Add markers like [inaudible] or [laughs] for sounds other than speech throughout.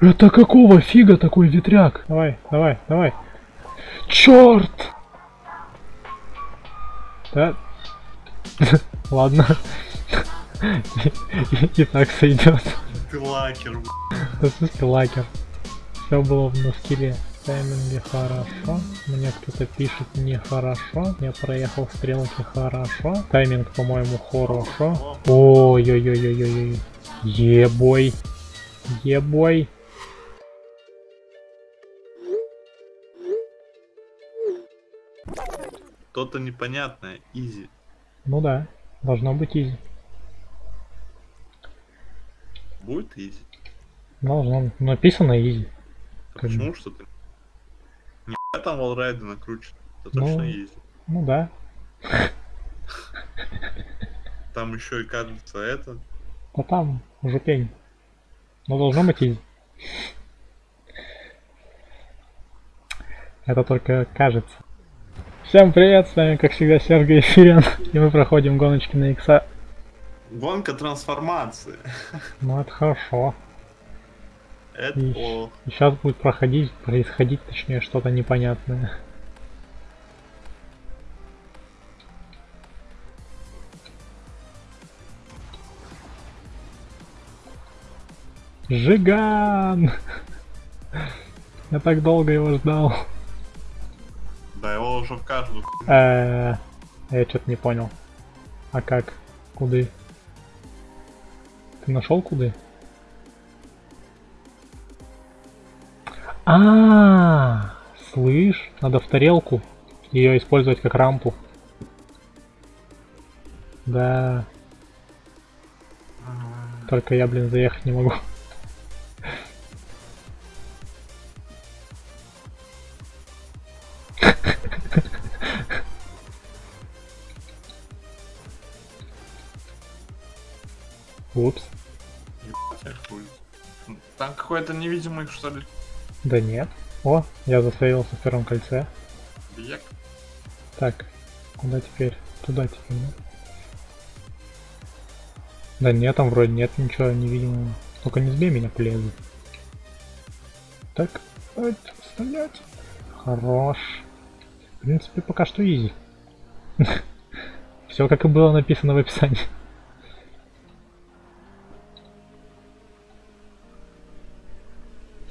Это какого фига такой ветряк? Давай, давай, давай. Черт! Да. [laughs] Ладно. И так сойдет. Ты лакер. Да в смысле лакер. Все было на скилле. Тайминги хорошо. Мне кто-то пишет нехорошо. Я проехал стрелки хорошо. Тайминг, по-моему, хорошо. Ой-ой-ой-ой-ой. Ебой. Ебой. Что-то непонятное. Easy. Ну да, должно быть easy. Будет easy? Должно. Написано easy. А Как бы. Почему что-то? Не там wallride ы накручен. Это Ну. точно easy. Ну да. Там еще и кажется это. А там уже пень. Но должно быть изи. Это только кажется. Всем привет, с вами как всегда Сергей Фирин, и мы проходим гоночки на икса. Гонка трансформации. [laughs] Ну это хорошо. Это И, плохо. сейчас будет проходить, происходить, точнее, что-то непонятное. Жиган! [laughs] Я так долго его ждал. Да, его уже в каждую. Э, Я что-то не понял. А как? Куды? Ты нашел куды? А, слышь, надо в тарелку ее использовать как рампу. Да, только я, блин, заехать не могу. [laughs] Ебать, хуй. Там какой-то невидимый, что ли, Да нет. О, я засейвился в первом кольце. бег. Так, куда теперь? Туда теперь, да? Да нет, там вроде нет ничего невидимого. Только не сбей меня, плезы. Так, стоять. Хорош. В принципе, пока что изи. [laughs] Все как и было написано в описании.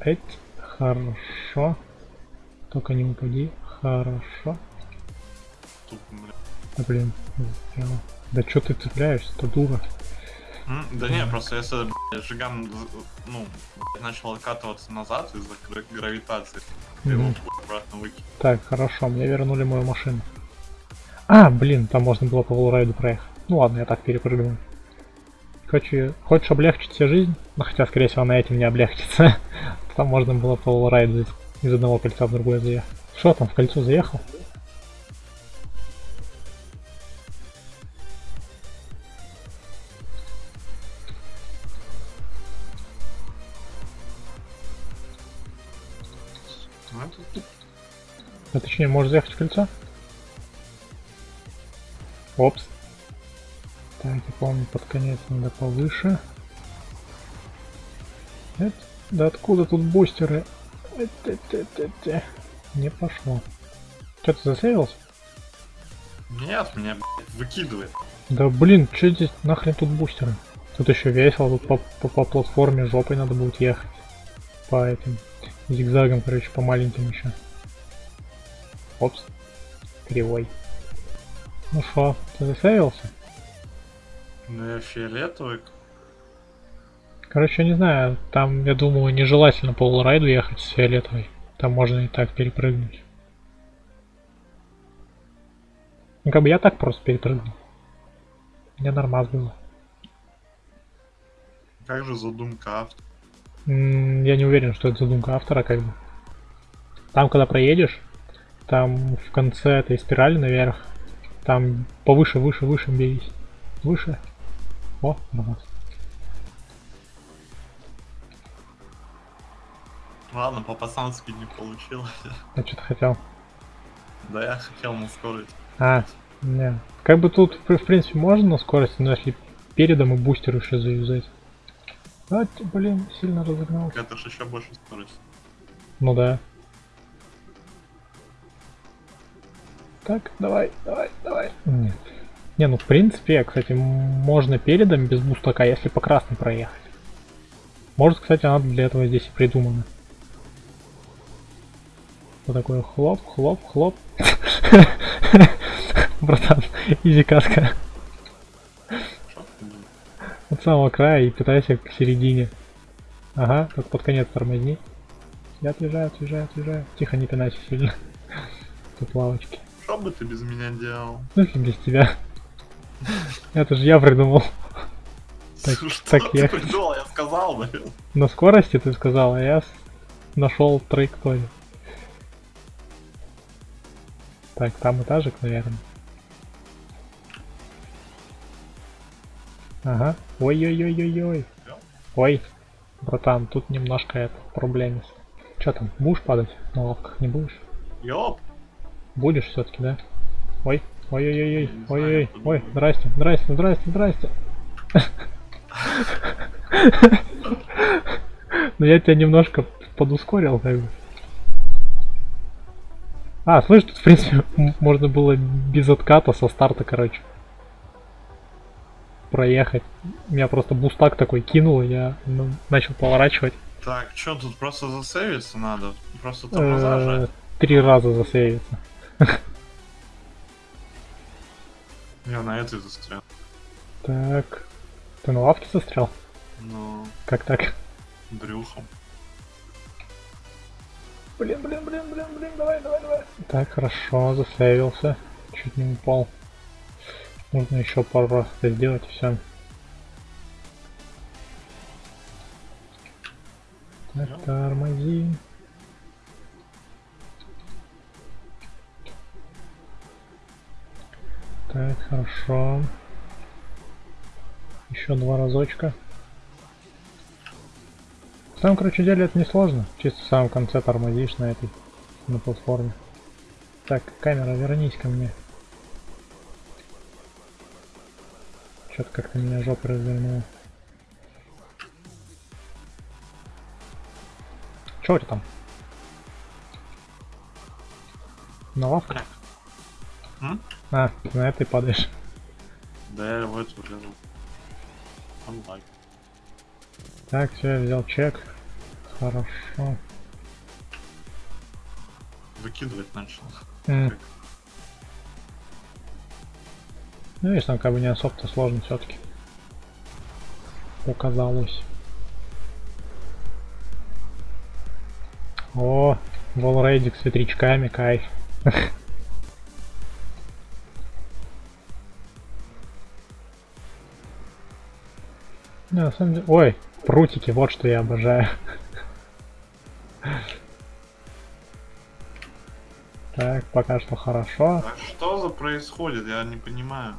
Эть, хорошо. Только не упади. Хорошо. Тут, бля. Да блин, застрял. Да чё ты цепляешься-то, дура? М, Да не, просто если блядь, Жиган ну, блядь, начал откатываться назад из-за гра- гравитации, ты его обратно выкинул. Так, хорошо, мне вернули мою машину. А, блин, там можно было по волрайду проехать. Ну ладно, я так перепрыгнул. Хочешь, хочешь облегчить себе жизнь? Ну хотя, скорее всего, на этим не облегчится. [laughs] Там можно было по волрайду из, одного кольца в другое заехать. Что там, в кольцо заехал? А точнее, можешь заехать в кольцо? Опс. Так, я помню, под конец надо повыше. Эт, да откуда тут бустеры? Эт, эт, эт, эт, э. Не пошло. Что ты засейвился? Нет, меня блядь, выкидывает. Да блин, что здесь нахрен тут бустеры? Тут еще весело, тут по, по, по платформе жопой надо будет ехать. По этим зигзагам, короче, по маленьким еще. Опс. Кривой. Ну шо, ты засейвился? Ну я фиолетовый. Короче, не знаю, там, я думаю, нежелательно по лрайду ехать с фиолетовой. Там можно и так перепрыгнуть. Ну, как бы я так просто перепрыгнул. Мне нормас было. Как же задумка автора? М, Я не уверен, что это задумка автора, как бы. Там, когда проедешь, там в конце этой спирали наверх, там повыше, выше, выше бегись. Выше. О, нормас. Ладно, по-пацански не получилось. [laughs] Я что-то хотел. Да я хотел на скорость. А, не. Как бы тут, в принципе, можно на скорости, но если передом и бустер еще заюзать. А, блин, сильно разогнался. Это ж еще больше скорость. Ну да. Так, давай, давай, давай. Нет. Не, ну в принципе, кстати, можно передом без бустака, если по красной проехать. Может, кстати, надо для этого здесь и придумано. Вот такой хлоп, хлоп, хлоп. [laughs] Братан, изи каска. От самого края и пытайся к середине. Ага, как под конец тормозни. Я отъезжаю, отъезжаю, отъезжаю. Тихо, не пинайся сильно. Тут лавочки. Что бы ты без меня делал? Ну если без тебя. Это же я придумал. Так- Что так ты ехать. придумал? Я сказал, блин. На скорости ты сказал, а я нашел траекторию. Так, там этажик, наверное. Ага. Ой-ой-ой-ой-ой. Ой, братан, тут немножко это проблемис. Че там, будешь падать на лавках? Не будешь? Ёп. Будешь все-таки, да? Ой, знаю, ой-ой, ой, здрасте, здрасте, здрасте, здрасте. [laughs] [laughs] Ну я тебя немножко подускорил, как бы. А, слышь, тут, в принципе, [laughs] можно было без отката со старта, короче. Проехать. Меня просто бустак такой кинул, и я ну, начал поворачивать. Так, что тут просто засейвиться надо? Просто тормоза Э, жать? Три раза засейвиться. Я на этой застрял. Так. Ты на лавке застрял? Ну, Как так? брюхом. Блин, блин, блин, блин, блин, давай, давай, давай. Так, хорошо, засейвился. Чуть не упал. Нужно еще пару раз это сделать и все. Так, тормози. Так, хорошо. Еще два разочка. Самом, короче, деле это не сложно. Чисто в самом конце тормозишь на этой, на платформе. Так, камера, вернись ко мне. Что-то как-то меня жопа развернула. Чё у тебя там? На лавке? Так. М? А, на этой падаешь. Да я в эту влезу. Онлайн. Так, все, я взял чек. Хорошо. Выкидывать начал. М. Ну, видишь, там как бы не особо-то сложно все-таки. Показалось. О, волрейдик с ветрячками, кайф. [laughs] Не, на самом деле... Ой, прутики, вот что я обожаю. Так, пока что хорошо. А что за происходит? Я не понимаю.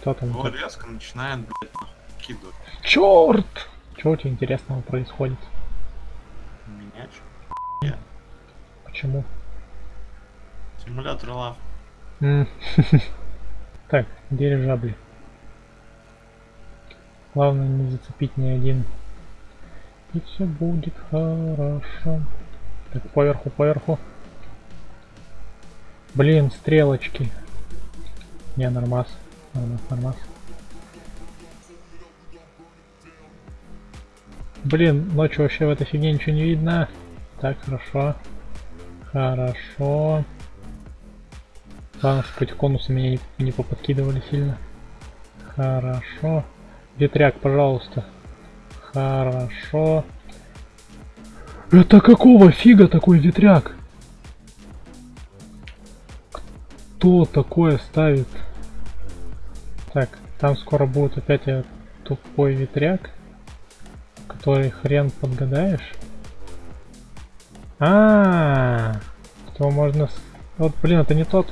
Что там? Его резко начинает, блядь, кидывать. Черт! Что у тебя интересного происходит? Меня чё? Почему? Симулятор лав. [laughs] Так, дирижабли. Главное не зацепить ни один. И все будет хорошо. Так, поверху, поверху. Блин, стрелочки. Не, нормас. Нормас, нормас. Блин, ночью вообще в этой фигне ничего не видно. Так, хорошо. Хорошо. Главное, чтобы эти конусы меня не, не поподкидывали сильно. Хорошо. Ветряк, пожалуйста. Хорошо. Это какого фига такой ветряк? Кто такое ставит? Так, там скоро будет опять тупой ветряк, который хрен подгадаешь. А, -а, -а что можно... Вот, блин, это не тот.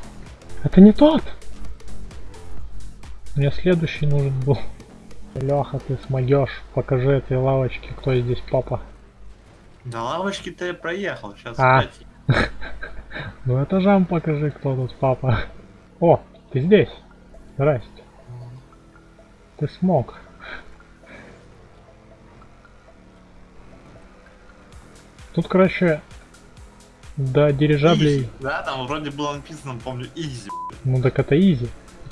Это не тот! Мне следующий нужен был. Леха, ты смогешь. Покажи этой лавочке, кто здесь папа. Да лавочки ты проехал, сейчас а. [laughs] Ну этажам покажи, кто тут папа. О, ты здесь. Здрасте. Ты смог. Тут, короче, до дирижаблей... Easy. Да, там вроде было написано, помню, easy. Ну так это easy.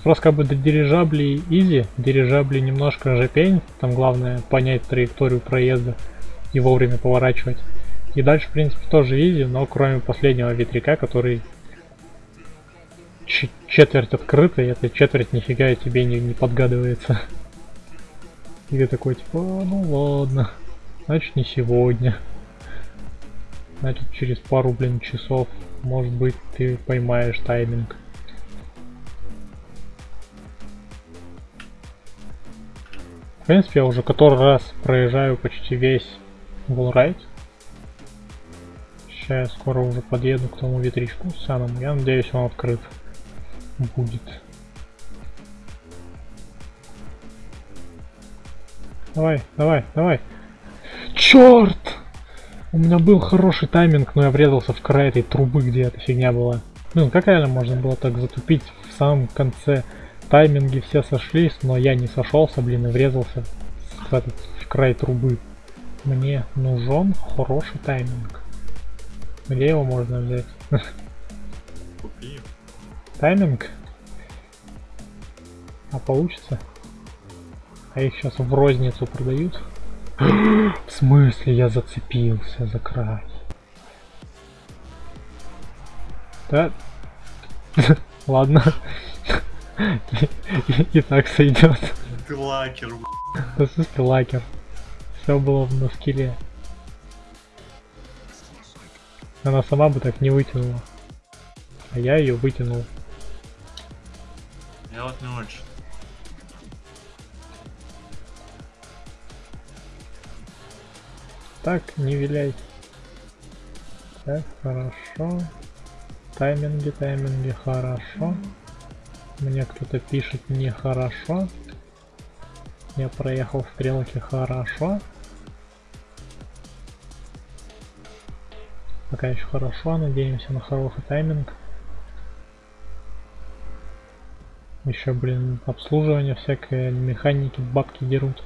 Просто как бы до дирижаблей easy, дирижабли немножко жепень, там главное понять траекторию проезда и вовремя поворачивать. И дальше, в принципе, тоже easy, но кроме последнего ветряка, который четверть открытая, эта четверть нифига тебе не, не подгадывается. И ты такой, типа, ну ладно, значит не сегодня. Значит через пару, блин, часов, может быть, ты поймаешь тайминг. В принципе, я уже который раз проезжаю почти весь Wallride. Сейчас я скоро уже подъеду к тому ветричку самому. Я надеюсь, он открыт будет. Давай, давай, давай. Черт! У меня был хороший тайминг, но я врезался в край этой трубы, где эта фигня была. Блин, как реально можно было так затупить в самом конце? Тайминги все сошлись, но я не сошелся, блин, и врезался в, этот, в край трубы. Мне нужен хороший тайминг. Где его можно взять? Купи. Тайминг? А получится? А их сейчас в розницу продают? в смысле я зацепился за край? Да? [laughs] Ладно. И так сойдет. Ты лакер. Да смысле лакер. Все было на скилле. Она сама бы так не вытянула. А я ее вытянул. Я вот не очень. Так, не виляй. Так, хорошо. Тайминги, тайминги, хорошо. Мне кто-то пишет нехорошо. Я проехал стрелки хорошо. Пока еще хорошо, надеемся на хороший тайминг. Еще, блин, обслуживание всякое, механики бабки дерут.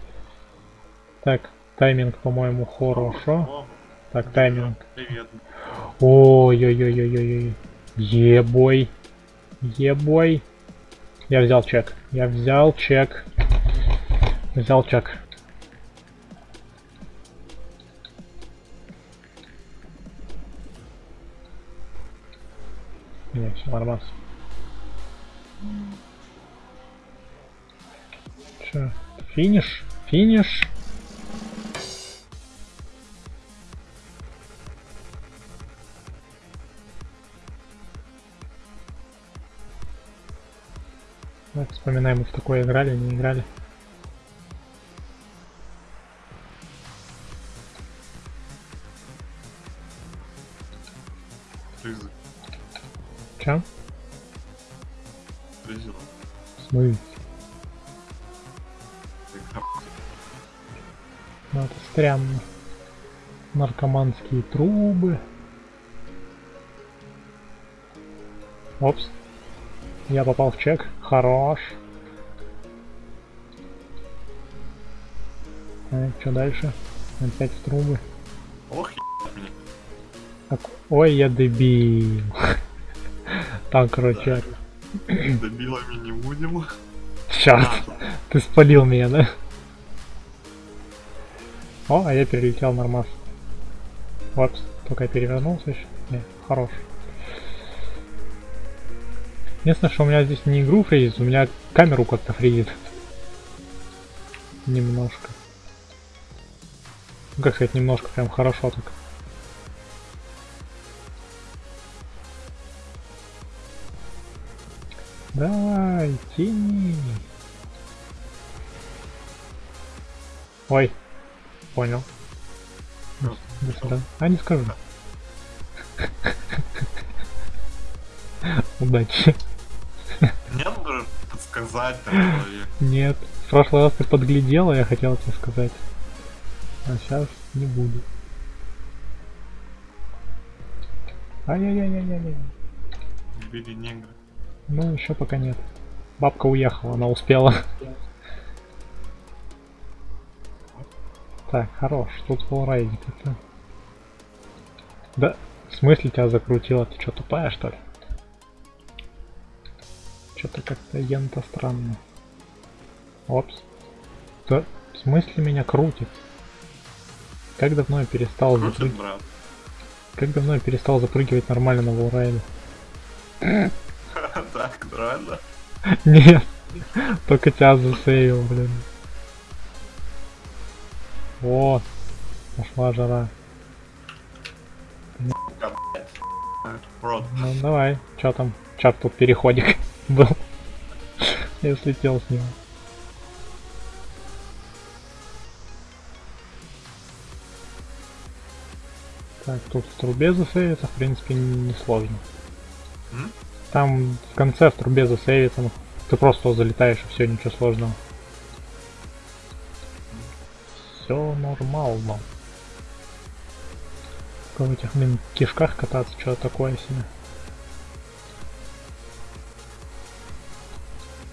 Так, Тайминг, по-моему, хорошо. Так, тайминг. Привет. Ой-ой-ой-ой-ой. Ебой. Ебой. Я взял чек. Я взял чек. Взял чек. Не, все нормально. Че? Финиш? Финиш? Так, вспоминаем, мы в такое играли, не играли. Рызы. Че? В смысле? Ну это странно. Наркоманские трубы. Опс. Я попал в чек. Хорош. Так, что дальше? Опять в трубы. Ох. Так, ой, я дебил. Там, короче, Добилами не будем. черт, А, ты спалил меня, да? О, а я перелетел нормас. Вот, только я перевернулся еще. Не, хорош. Единственное, что у меня здесь не игру фризит, у меня камеру как-то фризит. Немножко. Ну, как сказать, немножко, прям хорошо так. Давай, тяни. Ой, понял. Ну, До свидания. А, не скажу. Удачи. Подсказать там человек. Нет. В прошлый раз ты подглядела, я хотел тебе сказать. А сейчас не буду. Ай-яй-яй-яй-яй. Убили негра. Ну, еще пока нет. Бабка уехала, она успела. Так, хорош. Тут флорайдик это. Да, в смысле тебя закрутило? Ты что, тупая, что ли? Что-то как-то ента странно. Опс. Да, в смысле меня крутит? Как давно я перестал Крутит, запрыг- брат. Как давно я перестал запрыгивать нормально на волрайде? [laughs] Так, нормально. [laughs] Нет, только тебя засейвил, блин. Вот, пошла жара. Ну давай, чё там? Чат тут переходик был. Я слетел с него. Так, тут в трубе засейвиться, в принципе, не сложно. М? Там в конце в трубе засейвиться, ну, ты просто залетаешь и все, ничего сложного. Все нормально. Только в этих, блин, кишках кататься, что такое себе.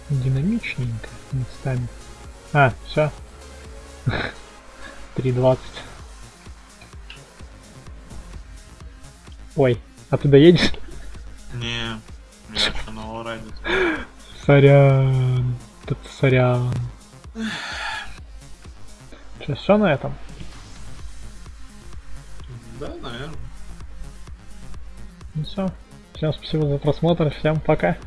Динамичненько местами. А, все. 3.20. [laughs] Ой, а ты доедешь? Не, я на wallride е. Сорян. Тут сорян. Что, все на этом? Да, наверное. Ну все. Всем спасибо за просмотр. Всем пока.